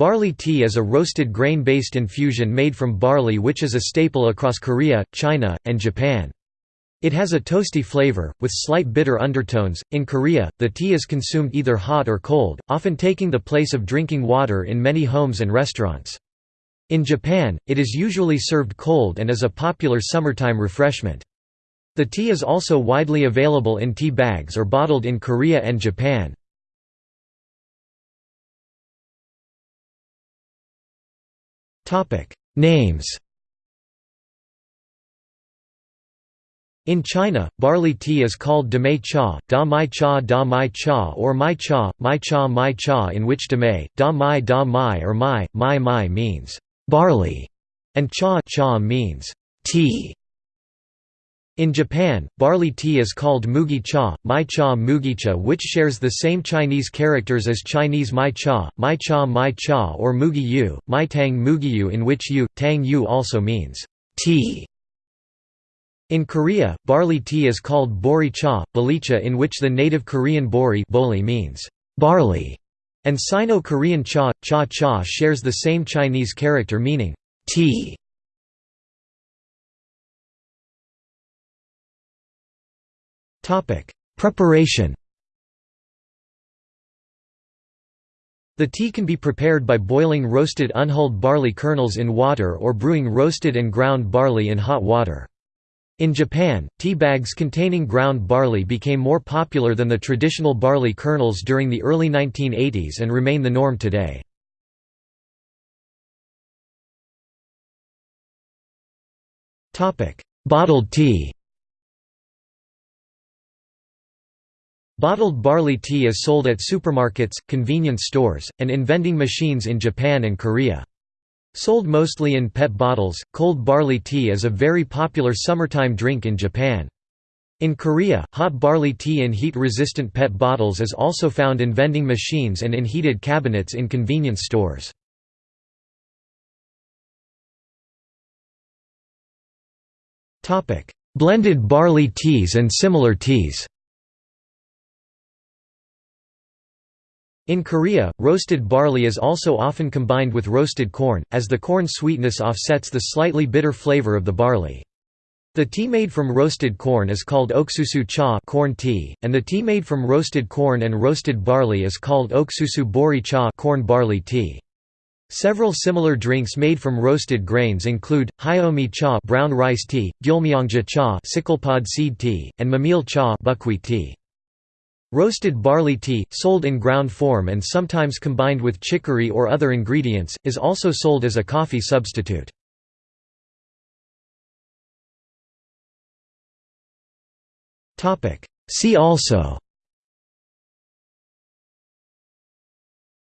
Barley tea is a roasted grain-based infusion made from barley which is a staple across Korea, China, and Japan. It has a toasty flavor, with slight bitter undertones. In Korea, the tea is consumed either hot or cold, often taking the place of drinking water in many homes and restaurants. In Japan, it is usually served cold and is a popular summertime refreshment. The tea is also widely available in tea bags or bottled in Korea and Japan. Names In China, barley tea is called damai cha, da mai cha da mai cha or mai cha, mai cha mai cha in which damai, da mai da mai or mai, mai mai means barley and cha cha means tea. In Japan, barley tea is called mugi cha, mai cha mugicha which shares the same Chinese characters as Chinese mai cha, mai cha mai cha or mugi yu, mai tang mugi yu in which yu, tang yu also means tea. In Korea, barley tea is called bori cha, bolicha in which the native Korean bori boli means barley, and Sino-Korean cha, cha cha shares the same Chinese character meaning tea. Preparation The tea can be prepared by boiling roasted unhulled barley kernels in water or brewing roasted and ground barley in hot water. In Japan, tea bags containing ground barley became more popular than the traditional barley kernels during the early 1980s and remain the norm today. Bottled tea Bottled barley tea is sold at supermarkets, convenience stores, and in vending machines in Japan and Korea. Sold mostly in PET bottles, cold barley tea is a very popular summertime drink in Japan. In Korea, hot barley tea in heat-resistant PET bottles is also found in vending machines and in heated cabinets in convenience stores. Blended barley teas and similar teas In Korea, roasted barley is also often combined with roasted corn, as the corn sweetness offsets the slightly bitter flavor of the barley. The tea made from roasted corn is called oksusu cha corn tea, and the tea made from roasted corn and roasted barley is called oksusu bori cha corn barley tea. Several similar drinks made from roasted grains include hyomi cha brown rice tea, gyeolmyeongja cha sicklepod seed tea, and memil cha buckwheat tea. Roasted barley tea, sold in ground form and sometimes combined with chicory or other ingredients, is also sold as a coffee substitute. See also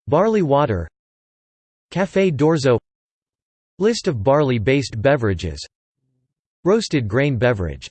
Barley water Café d'orzo List of barley-based beverages Roasted grain beverage